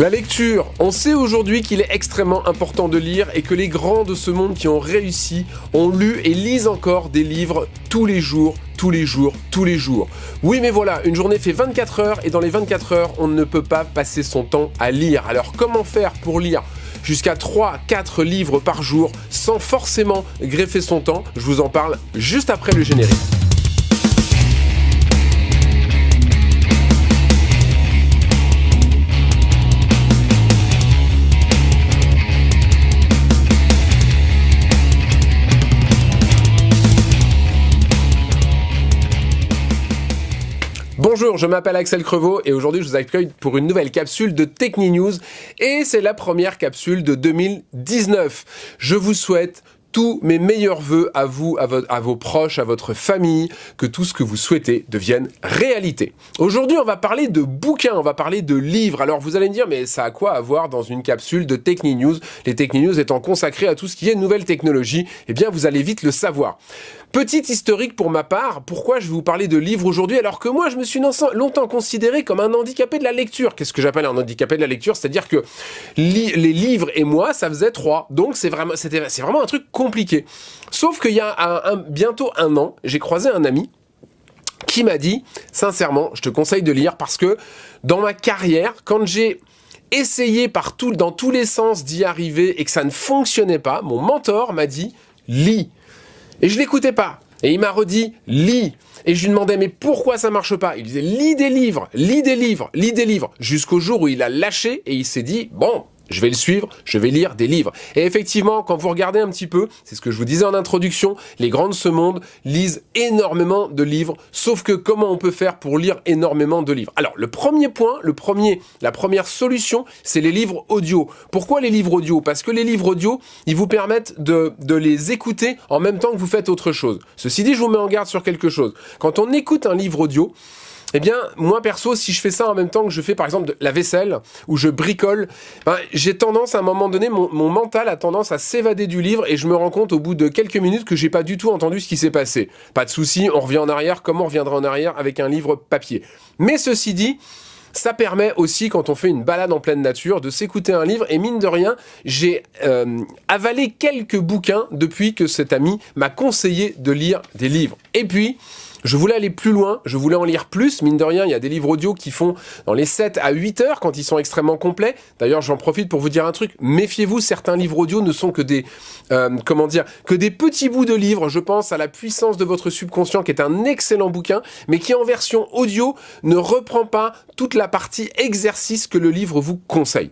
La lecture, on sait aujourd'hui qu'il est extrêmement important de lire et que les grands de ce monde qui ont réussi ont lu et lisent encore des livres tous les jours, tous les jours, tous les jours. Oui mais voilà, une journée fait 24 heures et dans les 24 heures, on ne peut pas passer son temps à lire. Alors comment faire pour lire jusqu'à 3-4 livres par jour sans forcément greffer son temps? Je vous en parle juste après le générique. Bonjour, je m'appelle Axel Crevaux et aujourd'hui je vous accueille pour une nouvelle capsule de Techni News et c'est la première capsule de 2019. Je vous souhaite tous mes meilleurs voeux à vous, à, vos proches, à votre famille, que tout ce que vous souhaitez devienne réalité. Aujourd'hui, on va parler de bouquins, on va parler de livres. Alors vous allez me dire, mais ça a quoi à voir dans une capsule de Techni News? Les Techni News étant consacrés à tout ce qui est nouvelle technologie, eh bien vous allez vite le savoir. Petite historique pour ma part, pourquoi je vais vous parler de livres aujourd'hui alors que moi je me suis longtemps considéré comme un handicapé de la lecture. Qu'est-ce que j'appelle un handicapé de la lecture? C'est-à-dire que les livres et moi, ça faisait trois. Donc c'est vraiment, vraiment un truc compliqué. Sauf qu'il y a bientôt un an, j'ai croisé un ami qui m'a dit, sincèrement, je te conseille de lire parce que dans ma carrière, quand j'ai essayé dans tous les sens d'y arriver et que ça ne fonctionnait pas, mon mentor m'a dit, lis. Et je l'écoutais pas. Et il m'a redit, lis. Et je lui demandais, mais pourquoi ça marche pas? Il disait, lis des livres, lis des livres, lis des livres. Jusqu'au jour où il a lâché et il s'est dit, bon, je vais le suivre, je vais lire des livres. Et effectivement, quand vous regardez un petit peu, c'est ce que je vous disais en introduction, les grands de ce monde lisent énormément de livres, sauf que comment on peut faire pour lire énormément de livres? Alors, le premier point, le premier, la première solution, c'est les livres audio. Pourquoi les livres audio? Parce que les livres audio, ils vous permettent de, de les écouter en même temps que vous faites autre chose. Ceci dit, je vous mets en garde sur quelque chose. Quand on écoute un livre audio, eh bien, moi perso, si je fais ça en même temps que je fais par exemple la vaisselle, ou je bricole, ben, j'ai tendance à un moment donné, mon, mental a tendance à s'évader du livre et je me rends compte au bout de quelques minutes que j'ai pas du tout entendu ce qui s'est passé. Pas de souci, on revient en arrière comme on reviendra en arrière avec un livre papier. Mais ceci dit, ça permet aussi, quand on fait une balade en pleine nature, de s'écouter un livre. Et mine de rien, j'ai euh, avalé quelques bouquins depuis que cet ami m'a conseillé de lire des livres. Et puis, je voulais aller plus loin, je voulais en lire plus, mine de rien, il y a des livres audio qui font dans les 7 à 8 heures quand ils sont extrêmement complets. D'ailleurs, j'en profite pour vous dire un truc, méfiez-vous, certains livres audio ne sont que des, euh, comment dire, que des petits bouts de livres. Je pense à La puissance de votre subconscient, qui est un excellent bouquin, mais qui en version audio ne reprend pas toute la partie exercice que le livre vous conseille.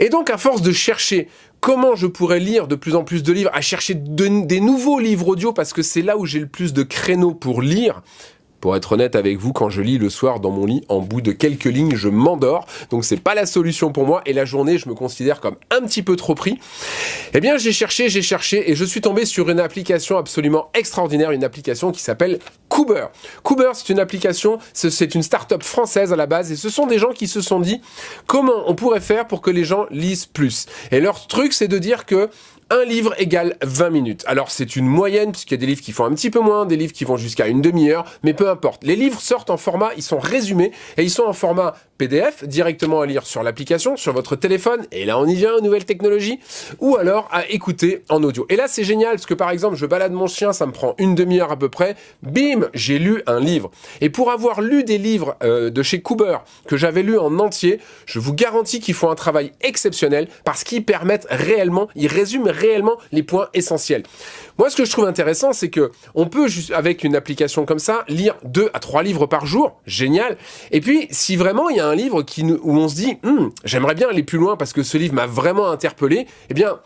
Et donc, à force de chercher comment je pourrais lire de plus en plus de livres, à chercher des nouveaux livres audio parce que c'est là où j'ai le plus de créneaux pour lire, pour être honnête avec vous, quand je lis le soir dans mon lit, en bout de quelques lignes, je m'endors. Donc c'est pas la solution pour moi. Et la journée, je me considère comme un petit peu trop pris. Eh bien, j'ai cherché, j'ai cherché et je suis tombé sur une application absolument extraordinaire, une application qui s'appelle Cooper. Cooper, c'est une application, c'est une start-up française à la base et ce sont des gens qui se sont dit comment on pourrait faire pour que les gens lisent plus? Et leur truc, c'est de dire que un livre égale 20 minutes. Alors c'est une moyenne, puisqu'il y a des livres qui font un petit peu moins, des livres qui vont jusqu'à une demi-heure, mais peu importe. Les livres sortent en format, ils sont résumés, et ils sont en format PDF, directement à lire sur l'application, sur votre téléphone, et là on y vient, nouvelle technologie, ou alors à écouter en audio. Et là c'est génial, parce que par exemple, je balade mon chien, ça me prend une demi-heure à peu près, bim, j'ai lu un livre. Et pour avoir lu des livres euh, de chez Cooper, que j'avais lu en entier, je vous garantis qu'ils font un travail exceptionnel, parce qu'ils permettent réellement, ils résument réellement les points essentiels. Moi, ce que je trouve intéressant, c'est que on peut, avec une application comme ça, lire deux à trois livres par jour. Génial. Et puis, si vraiment il y a un livre où on se dit, hum, j'aimerais bien aller plus loin parce que ce livre m'a vraiment interpellé, eh bien,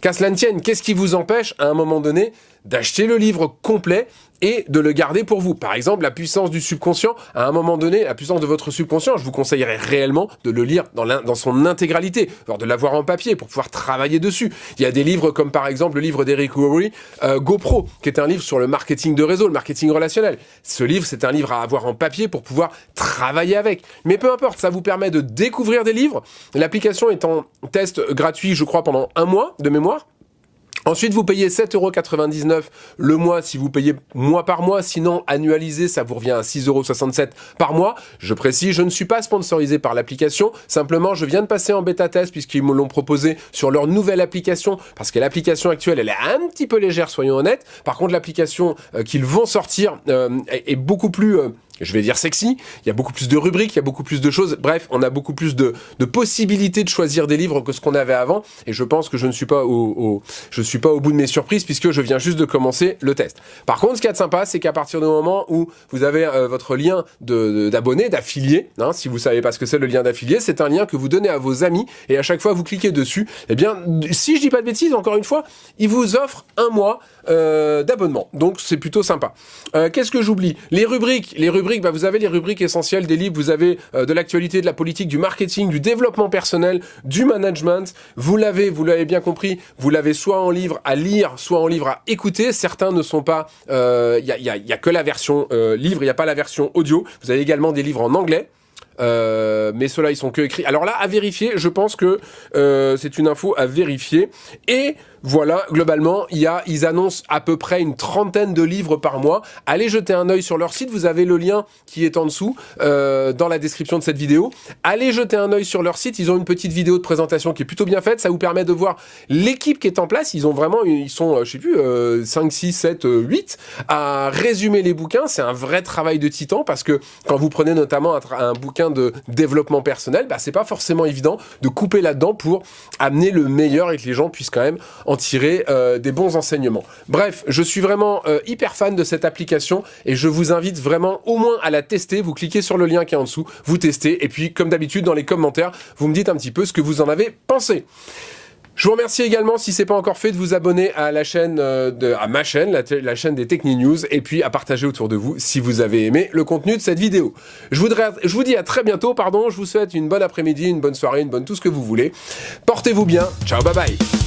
qu'à cela ne tienne, qu'est-ce qui vous empêche, à un moment donné, d'acheter le livre complet et de le garder pour vous. Par exemple, la puissance du subconscient, à un moment donné, la puissance de votre subconscient, je vous conseillerais réellement de le lire dans, dans son intégralité, voire de l'avoir en papier pour pouvoir travailler dessus. Il y a des livres comme par exemple le livre d'Eric Worre, euh, GoPro, qui est un livre sur le marketing de réseau, le marketing relationnel. Ce livre, c'est un livre à avoir en papier pour pouvoir travailler avec. Mais peu importe, ça vous permet de découvrir des livres. L'application est en test gratuit, je crois, pendant un mois de mémoire. Ensuite, vous payez 7,99€ le mois si vous payez mois par mois. Sinon, annualisé, ça vous revient à 6,67€ par mois. Je précise, je ne suis pas sponsorisé par l'application. Simplement, je viens de passer en bêta test puisqu'ils me l'ont proposé sur leur nouvelle application. Parce que l'application actuelle, elle est un petit peu légère, soyons honnêtes. Par contre, l'application euh, qu'ils vont sortir euh, est, beaucoup plus... Euh, je vais dire sexy, il y a beaucoup plus de rubriques, il y a beaucoup plus de choses, bref, on a beaucoup plus de, possibilités de choisir des livres que ce qu'on avait avant, et je pense que je ne suis pas au, je suis pas au bout de mes surprises, puisque je viens juste de commencer le test. Par contre, ce qui est sympa, c'est qu'à partir du moment où vous avez euh, votre lien d'abonné, d'affilié, hein, si vous savez pas ce que c'est le lien d'affilié, c'est un lien que vous donnez à vos amis, et à chaque fois vous cliquez dessus, eh bien, si je dis pas de bêtises, encore une fois, il vous offre un mois euh, d'abonnement, donc c'est plutôt sympa. Euh, qu'est-ce que j'oublie? Les rubriques, les rubriques bah, vous avez les rubriques essentielles des livres, vous avez euh, de l'actualité, de la politique, du marketing, du développement personnel, du management. Vous l'avez, vous l'avez bien compris, vous l'avez soit en livre à lire, soit en livre à écouter. Certains ne sont pas, il euh, y, a, y, a, que la version euh, livre, il n'y a pas la version audio. Vous avez également des livres en anglais. Mais ceux-là, ils sont que écrits. Alors là, à vérifier, je pense que c'est une info à vérifier. Et voilà, globalement, ils annoncent à peu près une trentaine de livres par mois. Allez jeter un œil sur leur site, vous avez le lien qui est en dessous, euh, dans la description de cette vidéo. Allez jeter un œil sur leur site, ils ont une petite vidéo de présentation qui est plutôt bien faite, ça vous permet de voir l'équipe qui est en place. Ils ont vraiment, ils sont, je sais plus, 5, 6, 7, 8 à résumer les bouquins. C'est un vrai travail de titan parce que quand vous prenez notamment un bouquin de développement personnel, bah, c'est pas forcément évident de couper là-dedans pour amener le meilleur et que les gens puissent quand même en tirer euh, des bons enseignements. Bref, je suis vraiment euh, hyper fan de cette application et je vous invite vraiment au moins à la tester. Vous cliquez sur le lien qui est en dessous, vous testez et puis comme d'habitude dans les commentaires, vous me dites un petit peu ce que vous en avez pensé. Je vous remercie également, si ce n'est pas encore fait, de vous abonner à la chaîne, euh, de, à ma chaîne, la, chaîne des Techni News, et puis à partager autour de vous si vous avez aimé le contenu de cette vidéo. Je, voudrais, je vous dis à très bientôt, pardon, je vous souhaite une bonne après-midi, une bonne soirée, une bonne tout ce que vous voulez. Portez-vous bien, ciao, bye bye